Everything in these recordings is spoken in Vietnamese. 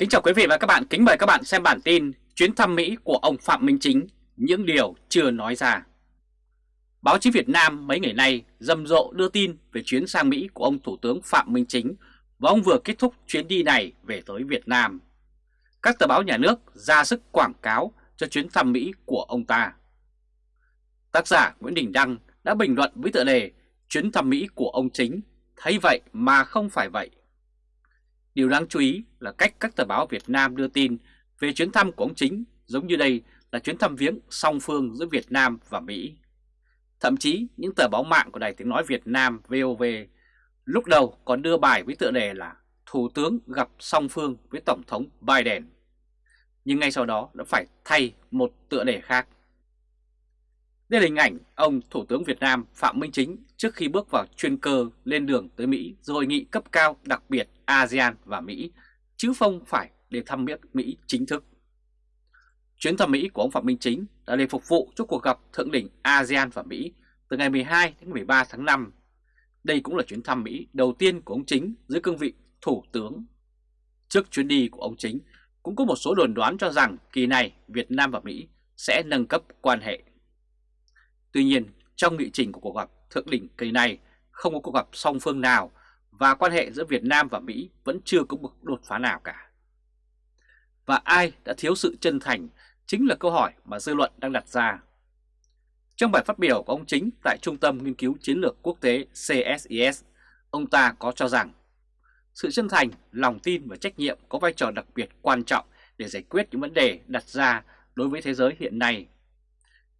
Kính chào quý vị và các bạn, kính mời các bạn xem bản tin chuyến thăm Mỹ của ông Phạm Minh Chính, những điều chưa nói ra. Báo chí Việt Nam mấy ngày nay rầm rộ đưa tin về chuyến sang Mỹ của ông Thủ tướng Phạm Minh Chính và ông vừa kết thúc chuyến đi này về tới Việt Nam. Các tờ báo nhà nước ra sức quảng cáo cho chuyến thăm Mỹ của ông ta. Tác giả Nguyễn Đình Đăng đã bình luận với tựa đề chuyến thăm Mỹ của ông Chính thấy vậy mà không phải vậy. Điều đáng chú ý là cách các tờ báo Việt Nam đưa tin về chuyến thăm của ông Chính giống như đây là chuyến thăm viếng song phương giữa Việt Nam và Mỹ. Thậm chí, những tờ báo mạng của Đài Tiếng Nói Việt Nam VOV lúc đầu còn đưa bài với tựa đề là Thủ tướng gặp song phương với Tổng thống Biden. Nhưng ngay sau đó đã phải thay một tựa đề khác. Đây là hình ảnh ông Thủ tướng Việt Nam Phạm Minh Chính trước khi bước vào chuyên cơ lên đường tới Mỹ rồi hội nghị cấp cao đặc biệt ASEAN và Mỹ, chứ không phải để thăm Mỹ chính thức. Chuyến thăm Mỹ của ông Phạm Minh Chính đã để phục vụ cho cuộc gặp thượng đỉnh ASEAN và Mỹ từ ngày 12 đến 13 tháng 5. Đây cũng là chuyến thăm Mỹ đầu tiên của ông Chính dưới cương vị Thủ tướng. Trước chuyến đi của ông Chính, cũng có một số đồn đoán cho rằng kỳ này Việt Nam và Mỹ sẽ nâng cấp quan hệ. Tuy nhiên, trong nghị trình của cuộc gặp thượng đỉnh kỳ này không có cuộc gặp song phương nào và quan hệ giữa Việt Nam và Mỹ vẫn chưa có một đột phá nào cả. Và ai đã thiếu sự chân thành chính là câu hỏi mà dư luận đang đặt ra. Trong bài phát biểu của ông Chính tại Trung tâm Nghiên cứu Chiến lược Quốc tế CSIS, ông ta có cho rằng sự chân thành, lòng tin và trách nhiệm có vai trò đặc biệt quan trọng để giải quyết những vấn đề đặt ra đối với thế giới hiện nay.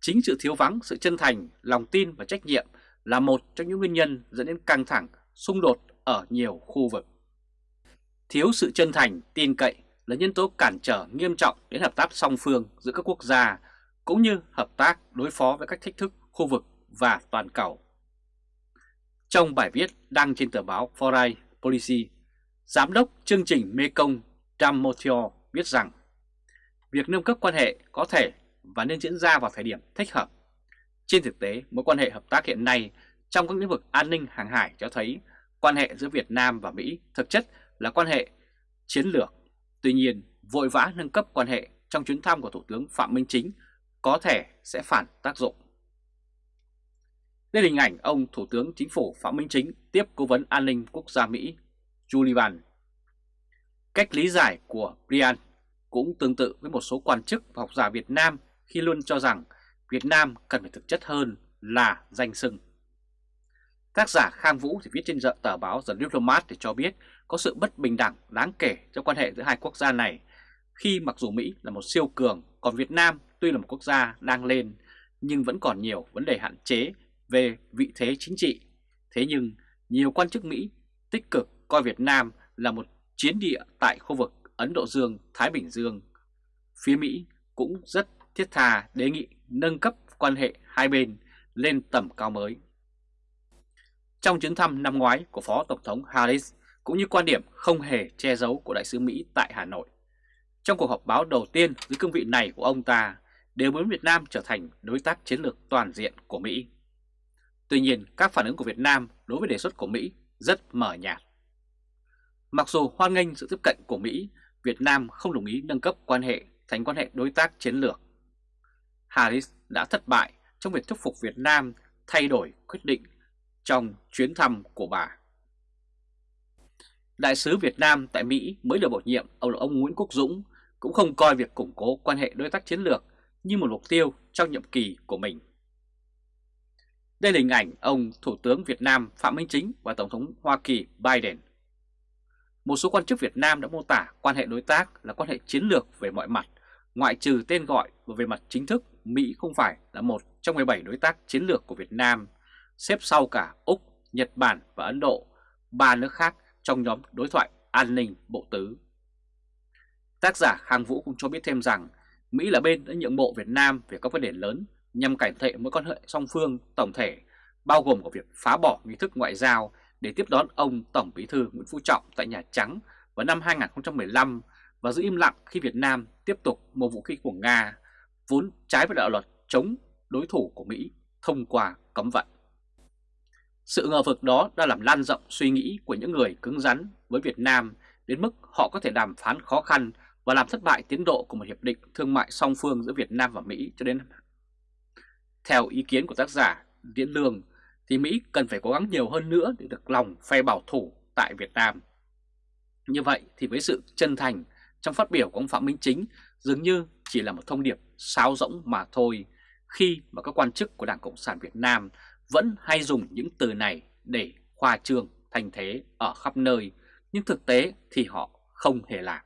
Chính sự thiếu vắng sự chân thành, lòng tin và trách nhiệm là một trong những nguyên nhân dẫn đến căng thẳng, xung đột ở nhiều khu vực. Thiếu sự chân thành, tin cậy là nhân tố cản trở nghiêm trọng đến hợp tác song phương giữa các quốc gia cũng như hợp tác đối phó với các thách thức khu vực và toàn cầu. Trong bài viết đăng trên tờ báo Foreign Policy, Giám đốc chương trình Mekong Damotio viết rằng việc nâng cấp quan hệ có thể và nên diễn ra vào thời điểm thích hợp. Trên thực tế, mối quan hệ hợp tác hiện nay trong các lĩnh vực an ninh hàng hải cho thấy quan hệ giữa Việt Nam và Mỹ thực chất là quan hệ chiến lược. Tuy nhiên, vội vã nâng cấp quan hệ trong chuyến thăm của Thủ tướng Phạm Minh Chính có thể sẽ phản tác dụng. Đây là hình ảnh ông Thủ tướng Chính phủ Phạm Minh Chính tiếp Cố vấn An ninh Quốc gia Mỹ Julian, Cách lý giải của Brian cũng tương tự với một số quan chức và học giả Việt Nam khi luôn cho rằng Việt Nam cần phải thực chất hơn là danh sưng. Tác giả Khang Vũ thì viết trên tờ báo The Diplomat thì cho biết có sự bất bình đẳng đáng kể trong quan hệ giữa hai quốc gia này khi mặc dù Mỹ là một siêu cường, còn Việt Nam tuy là một quốc gia đang lên, nhưng vẫn còn nhiều vấn đề hạn chế về vị thế chính trị. Thế nhưng, nhiều quan chức Mỹ tích cực coi Việt Nam là một chiến địa tại khu vực Ấn Độ Dương-Thái Bình Dương. Phía Mỹ cũng rất thiết tha đề nghị nâng cấp quan hệ hai bên lên tầm cao mới. Trong chuyến thăm năm ngoái của Phó Tổng thống Harris cũng như quan điểm không hề che giấu của Đại sứ Mỹ tại Hà Nội. Trong cuộc họp báo đầu tiên dưới cương vị này của ông ta đều muốn Việt Nam trở thành đối tác chiến lược toàn diện của Mỹ. Tuy nhiên, các phản ứng của Việt Nam đối với đề xuất của Mỹ rất mờ nhạt. Mặc dù hoan nghênh sự tiếp cận của Mỹ, Việt Nam không đồng ý nâng cấp quan hệ thành quan hệ đối tác chiến lược. Harris đã thất bại trong việc thuyết phục Việt Nam thay đổi quyết định trong chuyến thăm của bà. Đại sứ Việt Nam tại Mỹ mới được bổ nhiệm ông là ông Nguyễn Quốc Dũng cũng không coi việc củng cố quan hệ đối tác chiến lược như một mục tiêu trong nhiệm kỳ của mình. Đây là hình ảnh ông Thủ tướng Việt Nam Phạm Minh Chính và Tổng thống Hoa Kỳ Biden. Một số quan chức Việt Nam đã mô tả quan hệ đối tác là quan hệ chiến lược về mọi mặt, ngoại trừ tên gọi và về mặt chính thức Mỹ không phải là một trong 17 đối tác chiến lược của Việt Nam, xếp sau cả Úc, Nhật Bản và Ấn Độ, ba nước khác trong nhóm đối thoại an ninh bộ tứ. Tác giả Khang Vũ cũng cho biết thêm rằng Mỹ là bên đã nhượng bộ Việt Nam về các vấn đề lớn nhằm cải thiện mối quan hệ song phương tổng thể, bao gồm của việc phá bỏ nghi thức ngoại giao để tiếp đón ông Tổng Bí thư Nguyễn Phú Trọng tại Nhà Trắng vào năm 2015 và giữ im lặng khi Việt Nam tiếp tục mua vũ khí của Nga, vốn trái với đạo luật chống đối thủ của Mỹ thông qua cấm vận. Sự ngờ vực đó đã làm lan rộng suy nghĩ của những người cứng rắn với Việt Nam đến mức họ có thể đàm phán khó khăn và làm thất bại tiến độ của một hiệp định thương mại song phương giữa Việt Nam và Mỹ cho đến Theo ý kiến của tác giả Diễn Lương thì Mỹ cần phải cố gắng nhiều hơn nữa để được lòng phe bảo thủ tại Việt Nam. Như vậy thì với sự chân thành trong phát biểu của ông Phạm Minh Chính, dường như chỉ là một thông điệp sáo rỗng mà thôi khi mà các quan chức của Đảng Cộng sản Việt Nam vẫn hay dùng những từ này để khoa trương thành thế ở khắp nơi, nhưng thực tế thì họ không hề làm.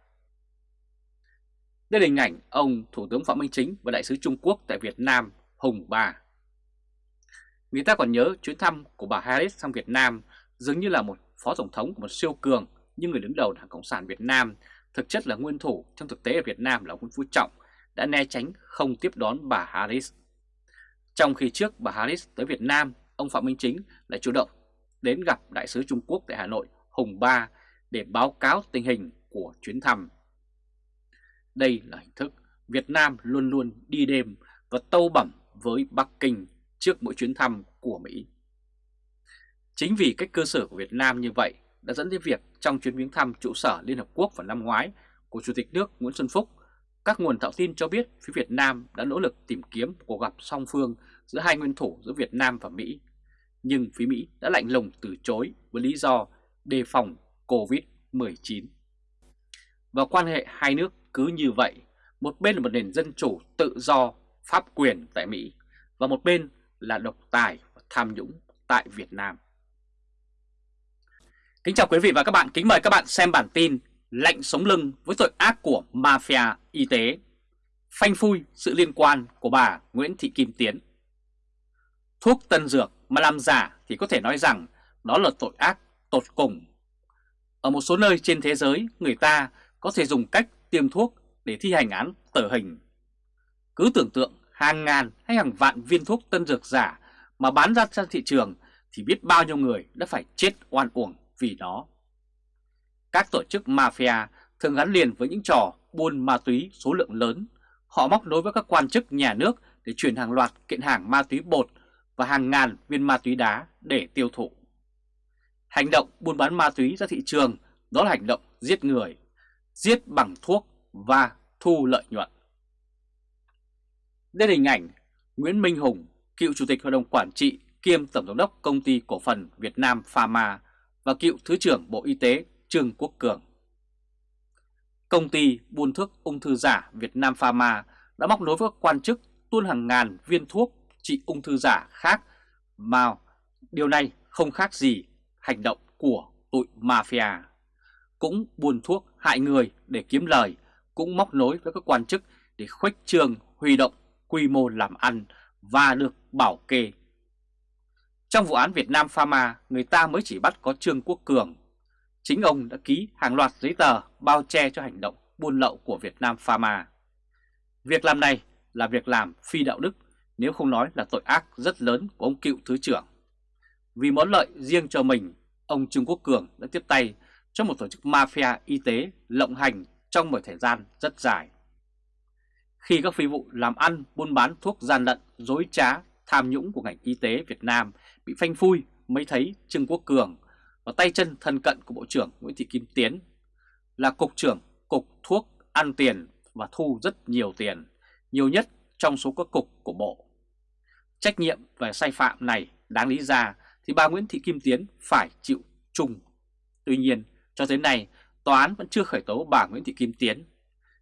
Đây là hình ảnh ông Thủ tướng Phạm Minh Chính và Đại sứ Trung Quốc tại Việt Nam Hùng Ba. Người ta còn nhớ chuyến thăm của bà Harris sang Việt Nam dường như là một phó tổng thống của một siêu cường nhưng người đứng đầu Đảng Cộng sản Việt Nam thực chất là nguyên thủ trong thực tế ở Việt Nam là Nguyễn Phú Trọng đã né tránh không tiếp đón bà Harris. Trong khi trước bà Harris tới Việt Nam, ông Phạm Minh Chính lại chủ động đến gặp Đại sứ Trung Quốc tại Hà Nội Hùng Ba để báo cáo tình hình của chuyến thăm. Đây là hình thức Việt Nam luôn luôn đi đêm và tâu bẩm với Bắc Kinh trước mỗi chuyến thăm của Mỹ. Chính vì cách cơ sở của Việt Nam như vậy đã dẫn đến việc trong chuyến viếng thăm trụ sở Liên Hợp Quốc vào năm ngoái của Chủ tịch nước Nguyễn Xuân Phúc, các nguồn thạo tin cho biết phía Việt Nam đã nỗ lực tìm kiếm cuộc gặp song phương giữa hai nguyên thủ giữa Việt Nam và Mỹ. Nhưng phía Mỹ đã lạnh lùng từ chối với lý do đề phòng COVID-19. Và quan hệ hai nước cứ như vậy, một bên là một nền dân chủ tự do, pháp quyền tại Mỹ, và một bên là độc tài và tham nhũng tại Việt Nam. Kính chào quý vị và các bạn, kính mời các bạn xem bản tin Lệnh sống lưng với tội ác của mafia y tế. Phanh phui sự liên quan của bà Nguyễn Thị Kim Tiến. Thuốc tân dược mà làm giả thì có thể nói rằng đó là tội ác tột cùng. Ở một số nơi trên thế giới người ta có thể dùng cách tiêm thuốc để thi hành án tử hình. Cứ tưởng tượng hàng ngàn hay hàng vạn viên thuốc tân dược giả mà bán ra trên thị trường thì biết bao nhiêu người đã phải chết oan uổng vì nó. Các tổ chức mafia thường gắn liền với những trò buôn ma túy số lượng lớn. Họ móc nối với các quan chức nhà nước để chuyển hàng loạt kiện hàng ma túy bột và hàng ngàn viên ma túy đá để tiêu thụ. Hành động buôn bán ma túy ra thị trường đó là hành động giết người, giết bằng thuốc và thu lợi nhuận. Đây là hình ảnh Nguyễn Minh Hùng, cựu chủ tịch hội đồng quản trị kiêm tổng giám đốc công ty cổ phần Việt Nam Pharma và cựu Thứ trưởng Bộ Y tế Trương Quốc Cường. Công ty buôn thuốc ung thư giả Việt Nam Pharma đã móc nối với các quan chức tuôn hàng ngàn viên thuốc trị ung thư giả khác mà điều này không khác gì hành động của tụi mafia. Cũng buôn thuốc hại người để kiếm lời, cũng móc nối với các quan chức để khuếch trương huy động quy mô làm ăn và được bảo kê. Trong vụ án Việt Nam Pharma, người ta mới chỉ bắt có Trương Quốc Cường. Chính ông đã ký hàng loạt giấy tờ bao che cho hành động buôn lậu của Việt Nam Pharma. Việc làm này là việc làm phi đạo đức, nếu không nói là tội ác rất lớn của ông cựu Thứ trưởng. Vì món lợi riêng cho mình, ông Trương Quốc Cường đã tiếp tay cho một tổ chức mafia y tế lộng hành trong một thời gian rất dài. Khi các phi vụ làm ăn, buôn bán thuốc gian lận, dối trá, tham nhũng của ngành y tế Việt Nam bị phanh phui mới thấy Trương Quốc Cường và tay chân thân cận của Bộ trưởng Nguyễn Thị Kim Tiến là Cục trưởng Cục Thuốc ăn tiền và thu rất nhiều tiền, nhiều nhất trong số các cục của Bộ. Trách nhiệm về sai phạm này đáng lý ra thì bà Nguyễn Thị Kim Tiến phải chịu chung. Tuy nhiên, cho tới nay, tòa án vẫn chưa khởi tố bà Nguyễn Thị Kim Tiến.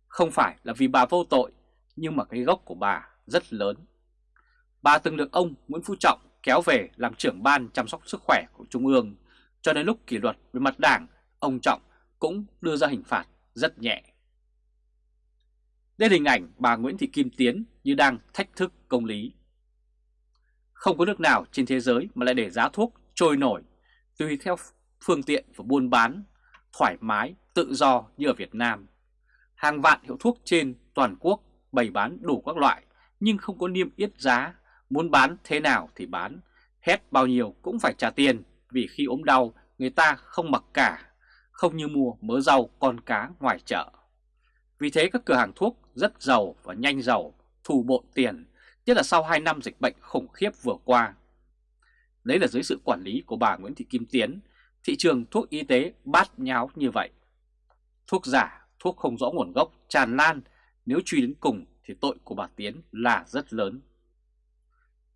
Không phải là vì bà vô tội nhưng mà cái gốc của bà rất lớn. Bà từng được ông Nguyễn Phú Trọng kéo về làm trưởng ban chăm sóc sức khỏe của Trung ương, cho nên lúc kỷ luật về mặt đảng, ông Trọng cũng đưa ra hình phạt rất nhẹ. Đây là hình ảnh bà Nguyễn Thị Kim Tiến như đang thách thức công lý. Không có nước nào trên thế giới mà lại để giá thuốc trôi nổi tùy theo phương tiện và buôn bán, thoải mái, tự do như ở Việt Nam. Hàng vạn hiệu thuốc trên toàn quốc bày bán đủ các loại nhưng không có niêm yết giá, muốn bán thế nào thì bán, hết bao nhiêu cũng phải trả tiền vì khi ốm đau người ta không mặc cả, không như mua mớ rau con cá ngoài chợ. Vì thế các cửa hàng thuốc rất giàu và nhanh giàu, thù bộn tiền, nhất là sau 2 năm dịch bệnh khủng khiếp vừa qua. Đấy là dưới sự quản lý của bà Nguyễn Thị Kim Tiến, thị trường thuốc y tế bát nháo như vậy. Thuốc giả, thuốc không rõ nguồn gốc tràn lan, nếu truy đến cùng thì tội của bà Tiến là rất lớn.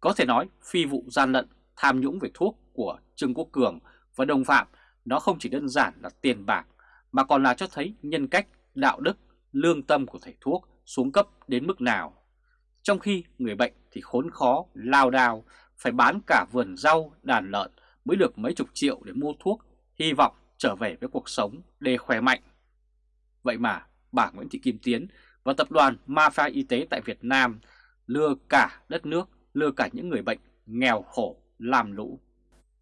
Có thể nói phi vụ gian lận, tham nhũng về thuốc của Trương Quốc Cường và đồng phạm nó không chỉ đơn giản là tiền bạc mà còn là cho thấy nhân cách, đạo đức, lương tâm của thầy thuốc xuống cấp đến mức nào. Trong khi người bệnh thì khốn khó, lao đao, phải bán cả vườn rau, đàn lợn mới được mấy chục triệu để mua thuốc, hy vọng trở về với cuộc sống để khỏe mạnh. Vậy mà bà Nguyễn Thị Kim Tiến và tập đoàn Mafia Y tế tại Việt Nam lừa cả đất nước, lừa cả những người bệnh nghèo khổ, làm lũ.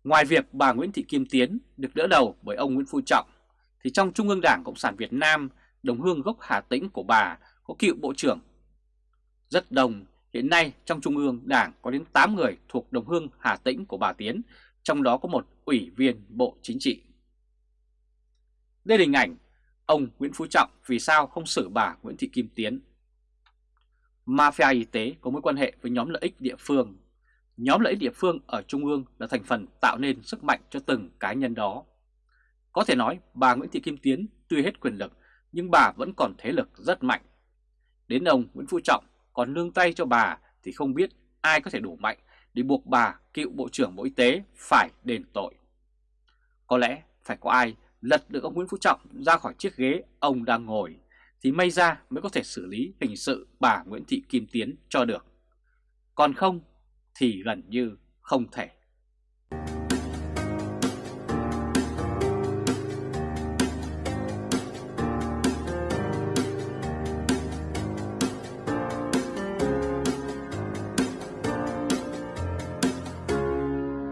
Ngoài việc bà Nguyễn Thị Kim Tiến được đỡ đầu bởi ông Nguyễn Phú Trọng, thì trong Trung ương Đảng Cộng sản Việt Nam, đồng hương gốc Hà Tĩnh của bà có cựu Bộ trưởng. Rất đông, hiện nay trong Trung ương Đảng có đến 8 người thuộc đồng hương Hà Tĩnh của bà Tiến, trong đó có một ủy viên Bộ Chính trị. Đây là hình ảnh ông Nguyễn Phú Trọng vì sao không xử bà Nguyễn Thị Kim Tiến. Mafia y tế có mối quan hệ với nhóm lợi ích địa phương. Nhóm lợi ích địa phương ở Trung ương là thành phần tạo nên sức mạnh cho từng cá nhân đó. Có thể nói bà Nguyễn Thị Kim Tiến tuy hết quyền lực, nhưng bà vẫn còn thế lực rất mạnh. Đến ông Nguyễn Phú Trọng còn nương tay cho bà thì không biết ai có thể đủ mạnh để buộc bà cựu Bộ trưởng Bộ Y tế phải đền tội. Có lẽ phải có ai lật được ông Nguyễn Phú Trọng ra khỏi chiếc ghế ông đang ngồi thì may ra mới có thể xử lý hình sự bà Nguyễn Thị Kim Tiến cho được. Còn không thì gần như không thể.